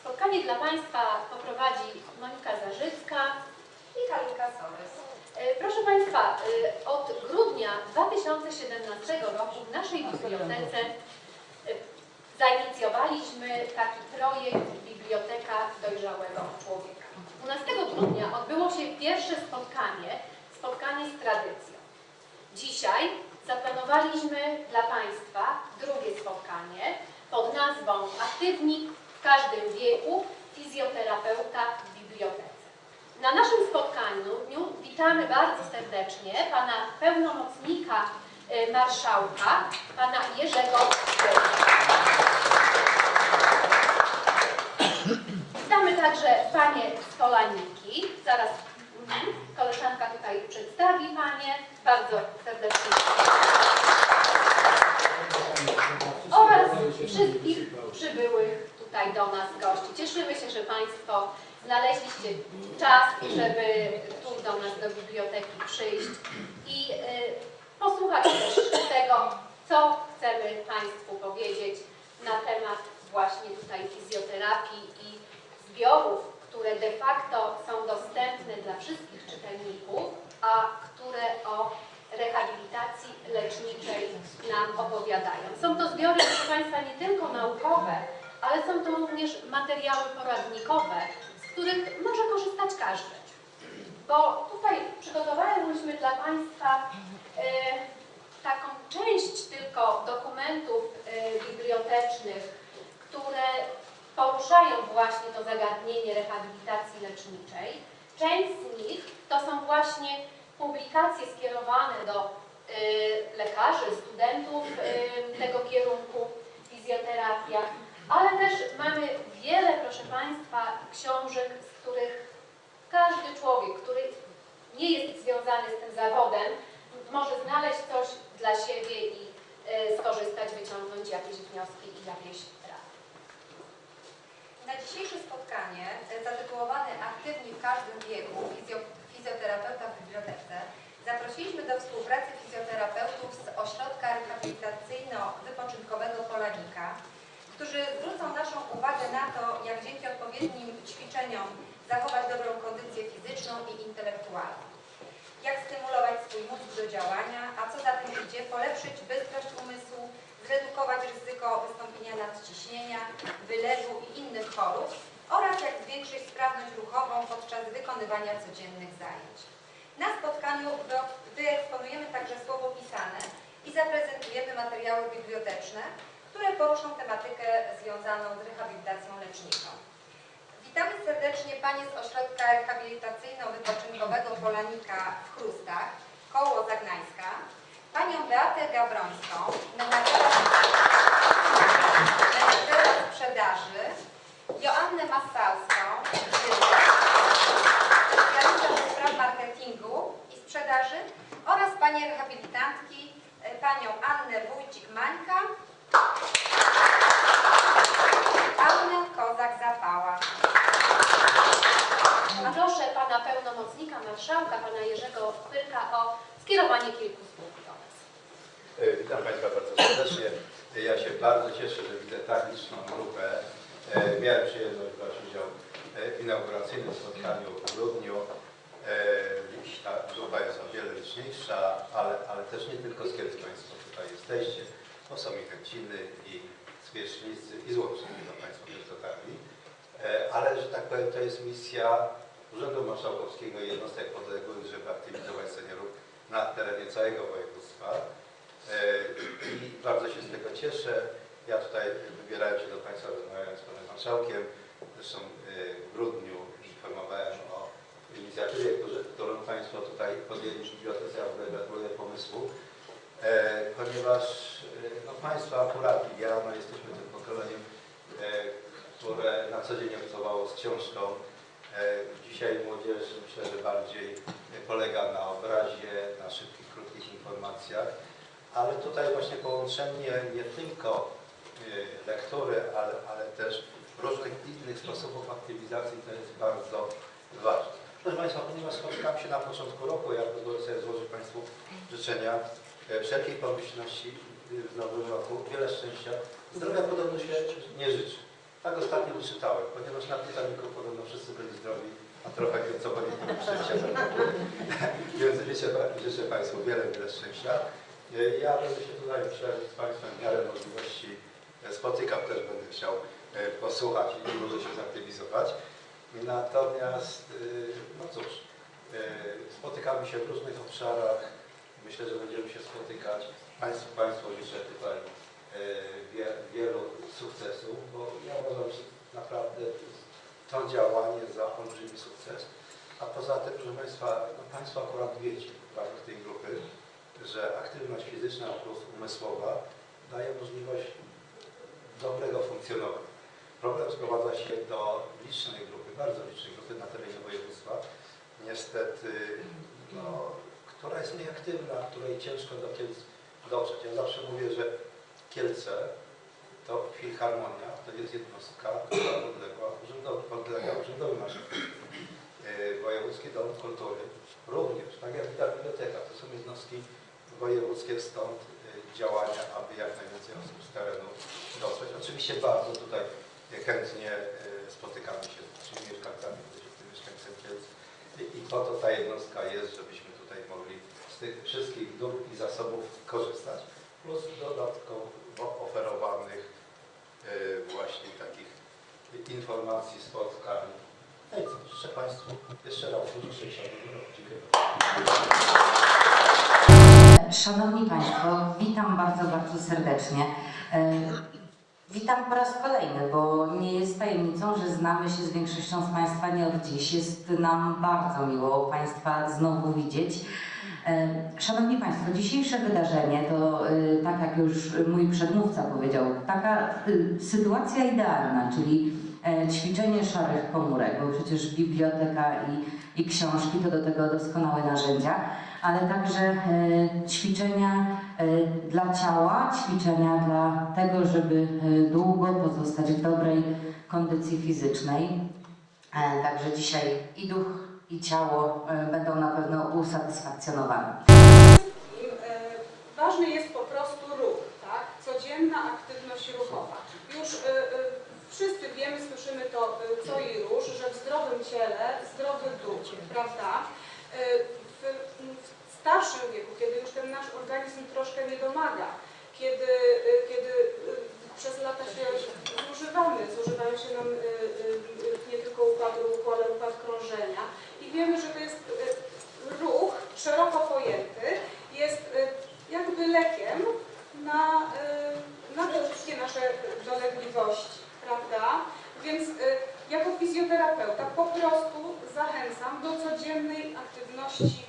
Spotkanie dla Państwa poprowadzi Monika Zarzycka. i Halika Sorys. E, Proszę Państwa, e, od grudnia 2017 roku w naszej bibliotece e, zainicjowaliśmy taki projekt Biblioteka Dojrzałego Człowieka. 12 grudnia odbyło się pierwsze spotkanie, spotkanie z tradycją. Dzisiaj zaplanowaliśmy dla Państwa drugie spotkanie pod nazwą Aktywni w każdym wieku fizjoterapeuta w bibliotece. Na naszym spotkaniu witamy bardzo serdecznie pana pełnomocnika y, marszałka, pana Jerzego. Witamy także panie z Polaniki. Zaraz mhm, koleżanka tutaj przedstawi panie. Bardzo serdecznie. Oraz wszystkich przybyłych tutaj do nas gości. Cieszymy się, że Państwo znaleźliście czas, żeby tu do nas do biblioteki przyjść i y, posłuchać też tego, co chcemy Państwu powiedzieć na temat właśnie tutaj fizjoterapii i zbiorów, które de facto są dostępne dla wszystkich czytelników, a które o rehabilitacji leczniczej nam opowiadają. Są to zbiory, proszę Państwa, nie są to również materiały poradnikowe, z których może korzystać każdy. Bo tutaj przygotowaliśmy dla Państwa e, taką część tylko dokumentów e, bibliotecznych, które poruszają właśnie to zagadnienie rehabilitacji leczniczej. Część z nich to są właśnie publikacje skierowane do y, lekarzy, studentów y, tego kierunku fizjoterapia, ale też mamy wiele, proszę Państwa, książek, z których każdy człowiek, który nie jest związany z tym zawodem, może znaleźć coś dla siebie i y, skorzystać, wyciągnąć jakieś wnioski i jakieś rady. Na dzisiejsze spotkanie e, zatytułowane Aktywni w każdym wieku fizjo, fizjoterapeuta w bibliotece zaprosiliśmy do współpracy fizjoterapeutów z Ośrodka Rehabilitacyjno-Wypoczynkowego Polanika, którzy zwrócą naszą uwagę na to, jak dzięki odpowiednim ćwiczeniom zachować dobrą kondycję fizyczną i intelektualną. Jak stymulować swój mózg do działania, a co za tym idzie, polepszyć bystrość umysłu, zredukować ryzyko wystąpienia nadciśnienia, wylewu i innych chorób oraz jak zwiększyć sprawność ruchową podczas wykonywania codziennych zajęć. Na spotkaniu wy- wyeksponujemy także słowo pisane i zaprezentujemy materiały biblioteczne, które poruszą tematykę związaną z rehabilitacją leczniczą. Witamy serdecznie Panie z Ośrodka Rehabilitacyjno-Wypoczynkowego Polanika w Chrustach, koło Zagnańska, Panią Beatę Gabrońską, pełnomocnika marszałka, pana Jerzego Pyrka o skierowanie kilku słów do nas. E, Witam Państwa bardzo serdecznie. Ja się bardzo cieszę, że widzę tak liczną grupę. E, Miałem przyjemność brać udział w inauguracyjnym spotkaniu w grudniu. E, ta grupa jest o wiele liczniejsza, ale, ale też nie tylko z Kielc Państwo tutaj jesteście, bo są i Chęciny, i Zwierzchnicy, i Złoczni, to Państwo też dotarli. Ale, że tak powiem, to jest misja Urzędu Marszałkowskiego i jednostek podległych, żeby aktywizować seniorów na terenie całego województwa. E, I bardzo się z tego cieszę. Ja tutaj wybierałem się do Państwa rozmawiając z Panem Marszałkiem. Zresztą e, w grudniu informowałem o inicjatywie, którą Państwo tutaj podjęli w bibliotece. Ja gratuluję pomysłu. E, Ponieważ no, Państwo akurat ja no, jesteśmy tym pokoleniem, które na co dzień obcowało z książką. E, Dzisiaj młodzież myślę, że bardziej polega na obrazie, na szybkich, krótkich informacjach. Ale tutaj właśnie połączenie nie tylko y, lektury, ale, ale też różnych innych sposobów aktywizacji to jest bardzo ważne. Proszę Państwa, ponieważ spotykam się na początku roku, ja pozwolę sobie złożyć Państwu życzenia e, wszelkiej pomyślności w nowym roku, wiele szczęścia. Zdrowia podobno się nie życzy. Tak ostatnio wyczytałem, ponieważ na Titanicu podobno wszyscy byli trochę co byli szczęścia. Więc życzę, Państwu wiele, wiele szczęścia. E, Ja będę się tutaj z Państwem w miarę możliwości e, spotykał, też będę chciał e, posłuchać i może się zaktywizować. Natomiast, y, no cóż, spotykamy się w różnych obszarach. Myślę, że będziemy się spotykać. Państwu, Państwu życzę tutaj wie- wielu sukcesów, bo ja uważam, że naprawdę to działanie za olbrzymi sukces. A poza tym, proszę Państwa, no Państwo akurat wiecie w ramach tej grupy, że aktywność fizyczna plus umysłowa daje możliwość dobrego funkcjonowania. Problem sprowadza się do licznej grupy, bardzo licznej grupy na terenie województwa, niestety, no, która jest nieaktywna, której ciężko do Kielc dotrzeć. Ja zawsze mówię, że Kielce to Filharmonia, to jest jednostka, która podległa urzędowi, podlega urzędowi. Yy, Wojewódzki Dom Kultury również, tak jak ta biblioteka, to są jednostki wojewódzkie, stąd yy, działania, aby jak najwięcej osób z terenu dotrzeć. Oczywiście bardzo tutaj chętnie yy, spotykamy się z naszymi mieszkańcami, z mieszkańcami Kielc I, po to ta jednostka jest, żebyśmy tutaj mogli z tych wszystkich dóbr i zasobów korzystać, plus dodatkowo oferowanych właśnie takich informacji, spotkań. No i co, życzę Państwu jeszcze raz dużo. Dziękuję. Szanowni Państwo, witam bardzo, bardzo serdecznie. E, Witam po raz kolejny, bo nie jest tajemnicą, że znamy się z większością z Państwa nie od dziś. Jest nam bardzo miło Państwa znowu widzieć. Szanowni Państwo, dzisiejsze wydarzenie to, e, tak jak już mój przedmówca powiedział, taka e, sytuacja idealna, czyli e, ćwiczenie szarych komórek, bo przecież biblioteka i, i książki to do tego doskonałe narzędzia ale także e, ćwiczenia e, dla ciała, ćwiczenia dla tego, żeby długo pozostać w dobrej kondycji fizycznej. Także dzisiaj i duch, i ciało e, będą na pewno usatysfakcjonowane. ważny jest po prostu ruch, tak? Codzienna aktywność ruchowa. Już e, e, wszyscy wiemy, słyszymy to co i róż, że w zdrowym ciele zdrowy duch, prawda? W, w starszym wieku, kiedy już ten nasz organizm troszkę nie domaga, kiedy, kiedy przez lata się zużywamy, zużywają się nam nie tylko układ ruchu, ale układ i wiemy, że to jest e, ruch szeroko pojęty, jest e, jakby lekiem na, e, na te wszystkie nasze dolegliwości, prawda? Więc jako fizjoterapeuta po prostu zachęcam do codziennej aktywności.